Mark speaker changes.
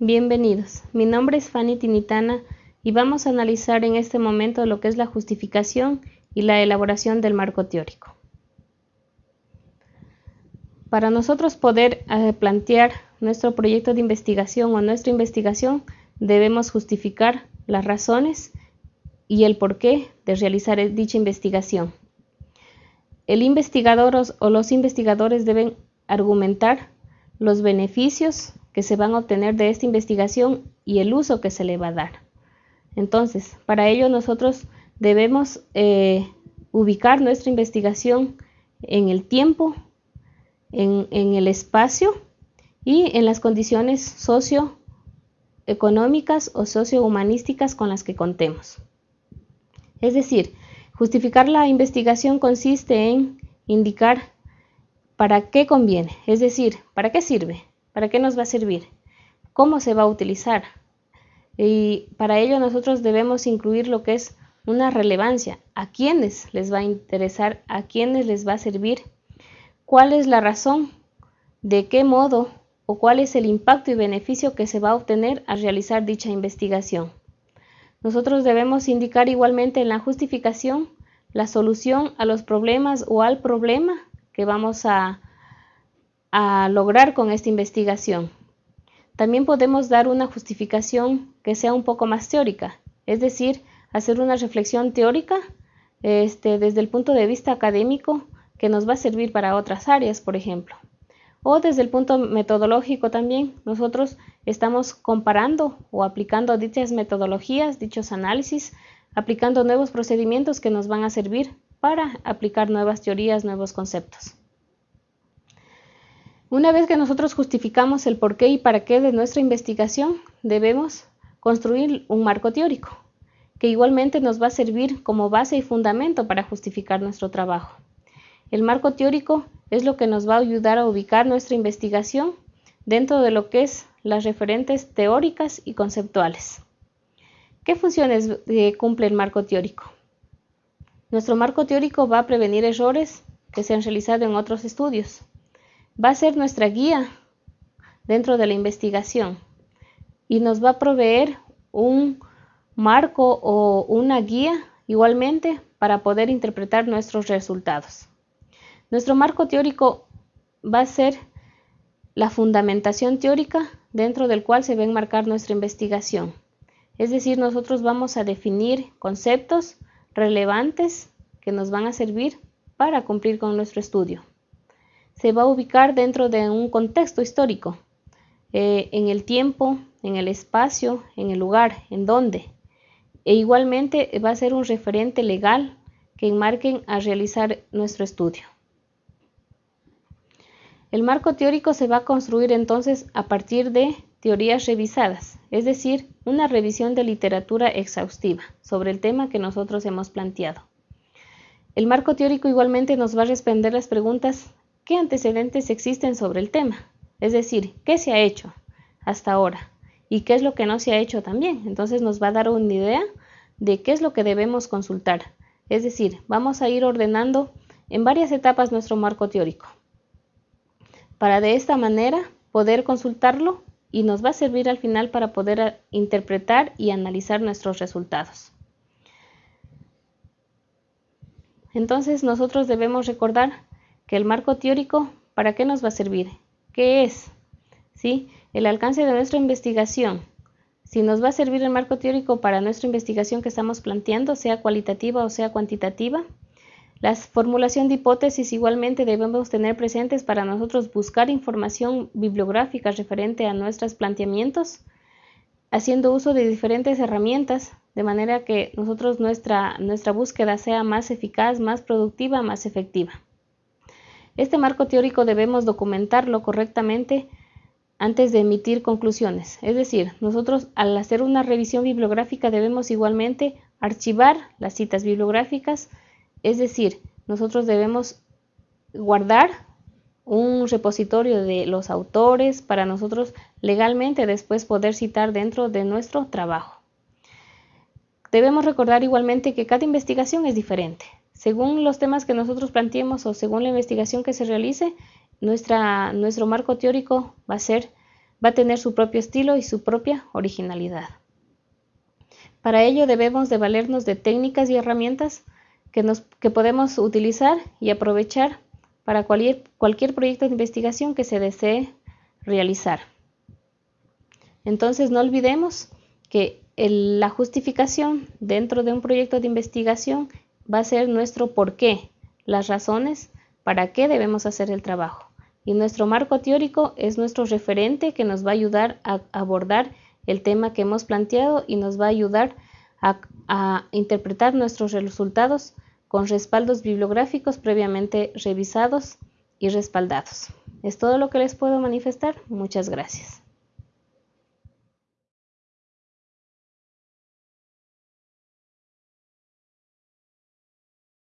Speaker 1: Bienvenidos, mi nombre es Fanny Tinitana y vamos a analizar en este momento lo que es la justificación y la elaboración del marco teórico. Para nosotros poder eh, plantear nuestro proyecto de investigación o nuestra investigación, debemos justificar las razones y el porqué de realizar dicha investigación. El investigador o los investigadores deben argumentar los beneficios que se van a obtener de esta investigación y el uso que se le va a dar. Entonces, para ello nosotros debemos eh, ubicar nuestra investigación en el tiempo, en, en el espacio y en las condiciones socioeconómicas o sociohumanísticas con las que contemos. Es decir, justificar la investigación consiste en indicar para qué conviene, es decir, para qué sirve, para qué nos va a servir, cómo se va a utilizar. Y para ello nosotros debemos incluir lo que es una relevancia, a quiénes les va a interesar, a quiénes les va a servir, cuál es la razón, de qué modo o cuál es el impacto y beneficio que se va a obtener al realizar dicha investigación. Nosotros debemos indicar igualmente en la justificación la solución a los problemas o al problema que vamos a, lograr con esta investigación. También podemos dar una justificación que sea un poco más teórica, es decir, hacer una reflexión teórica este, desde el punto de vista académico que nos va a servir para otras áreas, por ejemplo. O desde el punto metodológico también, nosotros estamos comparando o aplicando dichas metodologías, dichos análisis, aplicando nuevos procedimientos que nos van a servir para aplicar nuevas teorías, nuevos conceptos. Una vez que nosotros justificamos el porqué y para qué de nuestra investigación, debemos construir un marco teórico, que igualmente nos va a servir como base y fundamento para justificar nuestro trabajo. El marco teórico es lo que nos va a ayudar a ubicar nuestra investigación dentro de lo que es las referentes teóricas y conceptuales. ¿Qué funciones eh, cumple el marco teórico? Nuestro marco teórico va a prevenir errores que se han realizado en otros estudios. Va a ser nuestra guía dentro de la investigación y nos va a proveer un marco o una guía igualmente para poder interpretar nuestros resultados. Nuestro marco teórico va a ser la fundamentación teórica dentro del cual se va a enmarcar nuestra investigación. Es decir, nosotros vamos a definir conceptos, relevantes que nos van a servir para cumplir con nuestro estudio. Se va a ubicar dentro de un contexto histórico, eh, en el tiempo, en el espacio, en el lugar, en donde. E igualmente va a ser un referente legal que enmarquen a realizar nuestro estudio. El marco teórico se va a construir entonces a partir de teorías revisadas, es decir, una revisión de literatura exhaustiva sobre el tema que nosotros hemos planteado. El marco teórico igualmente nos va a responder las preguntas ¿qué antecedentes existen sobre el tema? Es decir, ¿qué se ha hecho hasta ahora? ¿Y qué es lo que no se ha hecho también? Entonces nos va a dar una idea de qué es lo que debemos consultar. Es decir, vamos a ir ordenando en varias etapas nuestro marco teórico para de esta manera poder consultarlo y nos va a servir al final para poder eh, interpretar y analizar nuestros resultados. Entonces nosotros debemos recordar que el marco teórico, ¿para qué nos va a servir? ¿Qué es? ¿Sí? El alcance de nuestra investigación. Si nos va a servir el marco teórico para nuestra investigación que estamos planteando, sea cualitativa o sea cuantitativa. La formulación de hipótesis igualmente debemos tener presentes para nosotros buscar información bibliográfica referente a nuestros planteamientos, haciendo uso de diferentes herramientas, de manera que nosotros nuestra, nuestra búsqueda sea más eficaz, más productiva, más efectiva. Este marco teórico debemos documentarlo correctamente antes de emitir conclusiones. Es decir, nosotros al hacer una revisión bibliográfica debemos igualmente archivar las citas bibliográficas, es decir, nosotros debemos guardar un repositorio de los autores para nosotros legalmente después poder citar dentro de nuestro trabajo. Debemos recordar igualmente que cada investigación es diferente. Según los temas que nosotros planteemos o según la investigación que se realice, nuestra, nuestro marco teórico va a ser va a tener su propio estilo y su propia originalidad. Para ello debemos de valernos de técnicas y herramientas que, nos, que podemos utilizar y aprovechar para cualquier, cualquier proyecto de investigación que se desee realizar. Entonces no olvidemos que la justificación dentro de un proyecto de investigación va a ser nuestro por qué, las razones para qué debemos hacer el trabajo. Y nuestro marco teórico es nuestro referente que nos va a ayudar a abordar el tema que hemos planteado y nos va a ayudar a, a interpretar nuestros resultados con respaldos bibliográficos previamente revisados y respaldados. Es todo lo que les puedo manifestar. Muchas gracias.